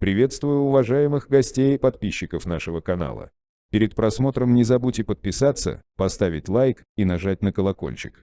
Приветствую уважаемых гостей и подписчиков нашего канала. Перед просмотром не забудьте подписаться, поставить лайк и нажать на колокольчик.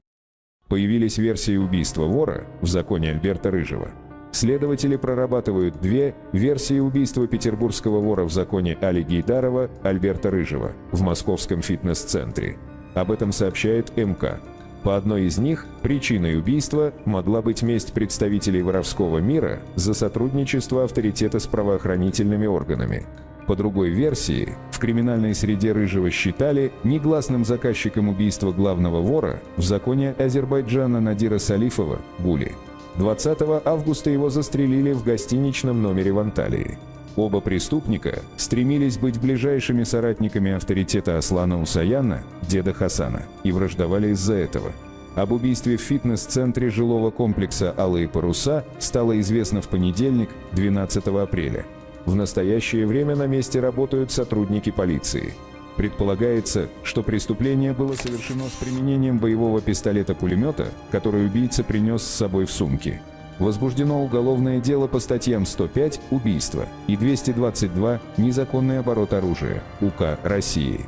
Появились версии убийства вора в законе Альберта Рыжего. Следователи прорабатывают две версии убийства петербургского вора в законе Али Гейдарова Альберта Рыжего в московском фитнес-центре. Об этом сообщает МК. По одной из них, причиной убийства могла быть месть представителей воровского мира за сотрудничество авторитета с правоохранительными органами. По другой версии, в криминальной среде Рыжего считали негласным заказчиком убийства главного вора в законе Азербайджана Надира Салифова Гули. 20 августа его застрелили в гостиничном номере в Анталии. Оба преступника стремились быть ближайшими соратниками авторитета Аслана Усаяна, деда Хасана, и враждовали из-за этого. Об убийстве в фитнес-центре жилого комплекса «Алые паруса» стало известно в понедельник, 12 апреля. В настоящее время на месте работают сотрудники полиции. Предполагается, что преступление было совершено с применением боевого пистолета-пулемета, который убийца принес с собой в сумке. Возбуждено уголовное дело по статьям 105 «Убийство» и 222 «Незаконный оборот оружия» УК России.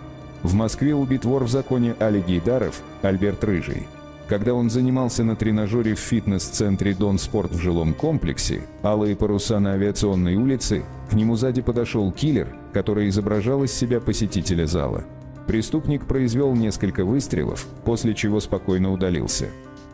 В Москве убит вор в законе Али Гейдаров Альберт Рыжий. Когда он занимался на тренажере в фитнес-центре «Дон Спорт» в жилом комплексе, алые паруса на авиационной улице, к нему сзади подошел киллер, который изображал из себя посетителя зала. Преступник произвел несколько выстрелов, после чего спокойно удалился.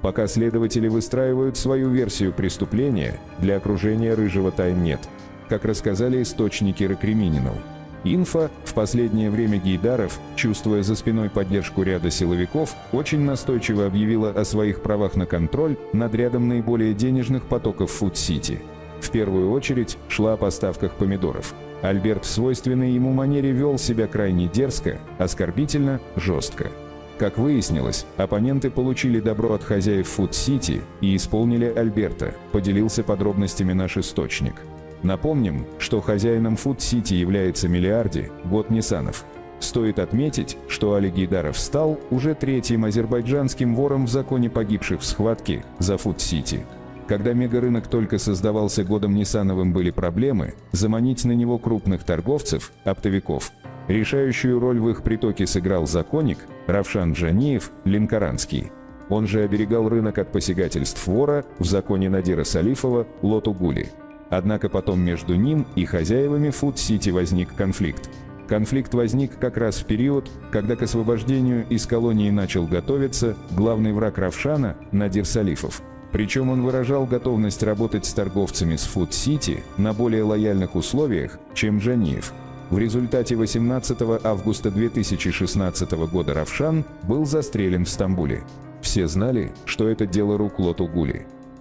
Пока следователи выстраивают свою версию преступления, для окружения Рыжего тайн нет, как рассказали источники Рокремининал. Инфа в последнее время Гейдаров, чувствуя за спиной поддержку ряда силовиков, очень настойчиво объявила о своих правах на контроль над рядом наиболее денежных потоков Фуд-Сити. В первую очередь шла о поставках помидоров. Альберт в свойственной ему манере вел себя крайне дерзко, оскорбительно, жестко. Как выяснилось, оппоненты получили добро от хозяев Фуд-Сити и исполнили Альберта, поделился подробностями наш источник. Напомним, что хозяином Фуд-Сити является миллиардер Год Нисанов. Стоит отметить, что Али Гейдаров стал уже третьим азербайджанским вором в законе погибших в схватке за Фуд-Сити. Когда мегарынок только создавался годом Ниссановым были проблемы, заманить на него крупных торговцев, оптовиков – Решающую роль в их притоке сыграл законник Равшан Джаниев Линкоранский. Он же оберегал рынок от посягательств вора в законе Надира Салифова Лоту Гули. Однако потом между ним и хозяевами Фуд-Сити возник конфликт. Конфликт возник как раз в период, когда к освобождению из колонии начал готовиться главный враг Равшана Надир Салифов. Причем он выражал готовность работать с торговцами с Фуд-Сити на более лояльных условиях, чем Джаниев – в результате 18 августа 2016 года Равшан был застрелен в Стамбуле. Все знали, что это дело рук Лоту.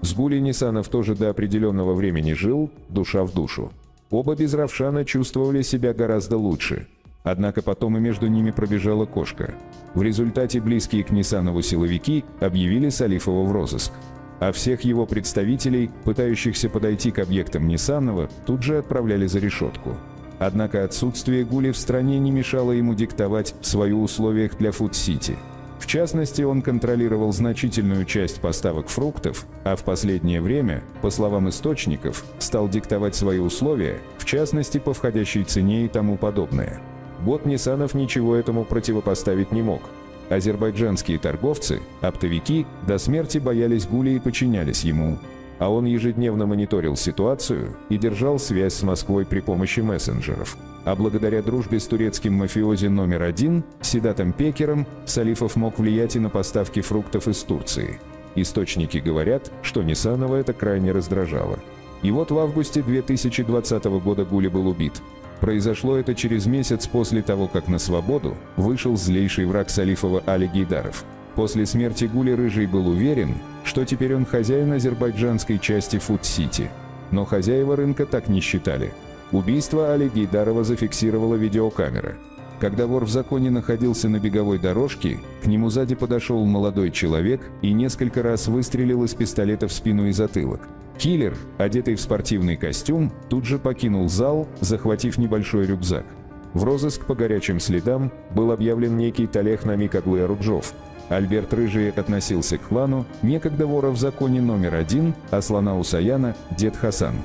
С Гули Нисанов тоже до определенного времени жил, душа в душу. Оба без Равшана чувствовали себя гораздо лучше. Однако потом и между ними пробежала кошка. В результате близкие к Нисанову силовики объявили Салифова в розыск. А всех его представителей, пытающихся подойти к объектам Нисанова, тут же отправляли за решетку. Однако отсутствие Гули в стране не мешало ему диктовать свои условиях для Фуд-Сити. В частности, он контролировал значительную часть поставок фруктов, а в последнее время, по словам источников, стал диктовать свои условия, в частности по входящей цене и тому подобное. Год Ниссанов ничего этому противопоставить не мог. Азербайджанские торговцы, оптовики, до смерти боялись Гули и подчинялись ему, а он ежедневно мониторил ситуацию и держал связь с Москвой при помощи мессенджеров. А благодаря дружбе с турецким мафиози номер один, Седатом Пекером, Салифов мог влиять и на поставки фруктов из Турции. Источники говорят, что Нисанова это крайне раздражало. И вот в августе 2020 года Гули был убит. Произошло это через месяц после того, как на свободу вышел злейший враг Салифова Али Гейдаров. После смерти Гули Рыжий был уверен, что теперь он хозяин азербайджанской части Фуд-Сити. Но хозяева рынка так не считали. Убийство Али Гейдарова зафиксировала видеокамера. Когда вор в законе находился на беговой дорожке, к нему сзади подошел молодой человек и несколько раз выстрелил из пистолета в спину и затылок. Киллер, одетый в спортивный костюм, тут же покинул зал, захватив небольшой рюкзак. В розыск по горячим следам был объявлен некий Талех Намик Аглы Аруджов, Альберт Рыжий относился к клану некогда вора в законе номер один Аслана Усаяна, дед Хасан.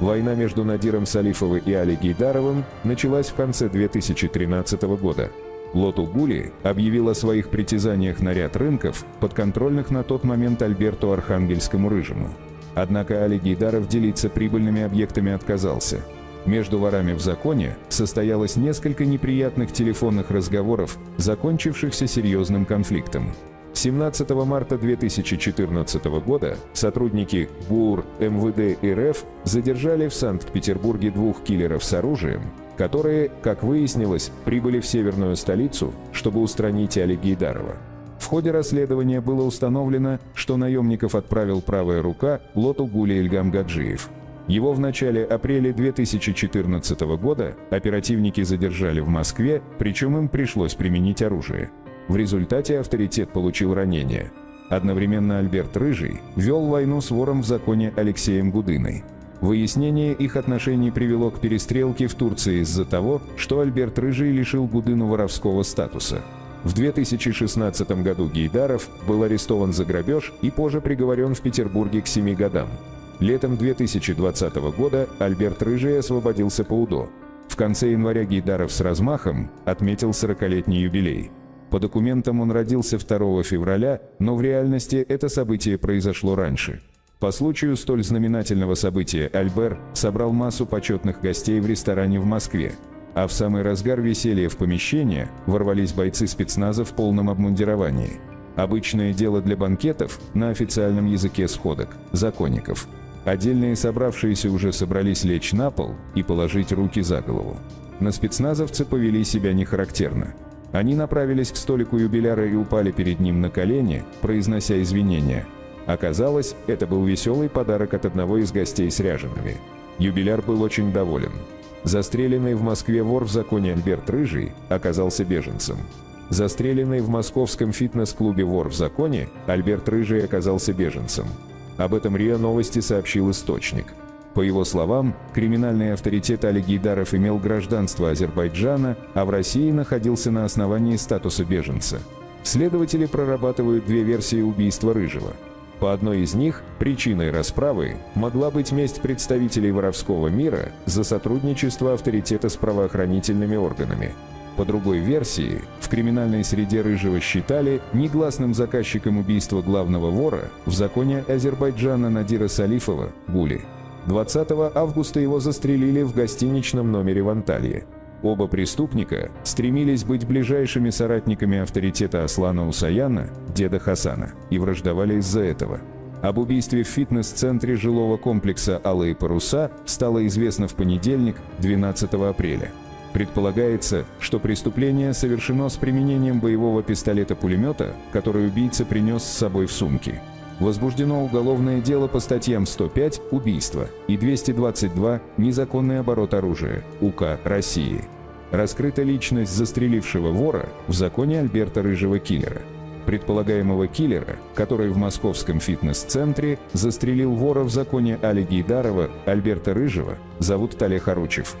Война между Надиром Салифовым и Али Гейдаровым началась в конце 2013 года. Лоту Гули объявил о своих притязаниях на ряд рынков, подконтрольных на тот момент Альберту Архангельскому Рыжему. Однако Али Гейдаров делиться прибыльными объектами отказался. Между ворами в законе состоялось несколько неприятных телефонных разговоров, закончившихся серьезным конфликтом. 17 марта 2014 года сотрудники ГУР МВД РФ задержали в Санкт-Петербурге двух киллеров с оружием, которые, как выяснилось, прибыли в северную столицу, чтобы устранить Али Гейдарова. В ходе расследования было установлено, что наемников отправил правая рука Лоту Гули Ильгам Гаджиев. Его в начале апреля 2014 года оперативники задержали в Москве, причем им пришлось применить оружие. В результате авторитет получил ранение. Одновременно Альберт Рыжий вел войну с вором в законе Алексеем Гудыной. Выяснение их отношений привело к перестрелке в Турции из-за того, что Альберт Рыжий лишил Гудыну воровского статуса. В 2016 году Гейдаров был арестован за грабеж и позже приговорен в Петербурге к 7 годам. Летом 2020 года Альберт Рыжий освободился по УДО. В конце января Гейдаров с размахом отметил 40-летний юбилей. По документам он родился 2 февраля, но в реальности это событие произошло раньше. По случаю столь знаменательного события Альбер собрал массу почетных гостей в ресторане в Москве. А в самый разгар веселья в помещение ворвались бойцы спецназа в полном обмундировании. Обычное дело для банкетов на официальном языке сходок, законников. Отдельные собравшиеся уже собрались лечь на пол и положить руки за голову. На спецназовцы повели себя нехарактерно. Они направились к столику юбиляра и упали перед ним на колени, произнося извинения. Оказалось, это был веселый подарок от одного из гостей с ряжеными. Юбиляр был очень доволен. Застреленный в Москве вор в законе Альберт Рыжий оказался беженцем. Застреленный в московском фитнес-клубе вор в законе Альберт Рыжий оказался беженцем. Об этом РИА Новости сообщил источник. По его словам, криминальный авторитет Али Гейдаров имел гражданство Азербайджана, а в России находился на основании статуса беженца. Следователи прорабатывают две версии убийства Рыжего. По одной из них, причиной расправы могла быть месть представителей воровского мира за сотрудничество авторитета с правоохранительными органами. По другой версии, в криминальной среде Рыжего считали негласным заказчиком убийства главного вора в законе Азербайджана Надира Салифова Гули. 20 августа его застрелили в гостиничном номере в Анталье. Оба преступника стремились быть ближайшими соратниками авторитета Аслана Усаяна, деда Хасана, и враждовали из-за этого. Об убийстве в фитнес-центре жилого комплекса «Алые паруса» стало известно в понедельник, 12 апреля. Предполагается, что преступление совершено с применением боевого пистолета-пулемета, который убийца принес с собой в сумке. Возбуждено уголовное дело по статьям 105 «Убийство» и 222 «Незаконный оборот оружия» УК России. Раскрыта личность застрелившего вора в законе Альберта Рыжего Киллера. Предполагаемого киллера, который в московском фитнес-центре застрелил вора в законе Али Гейдарова Альберта Рыжего, зовут Тале Харучев.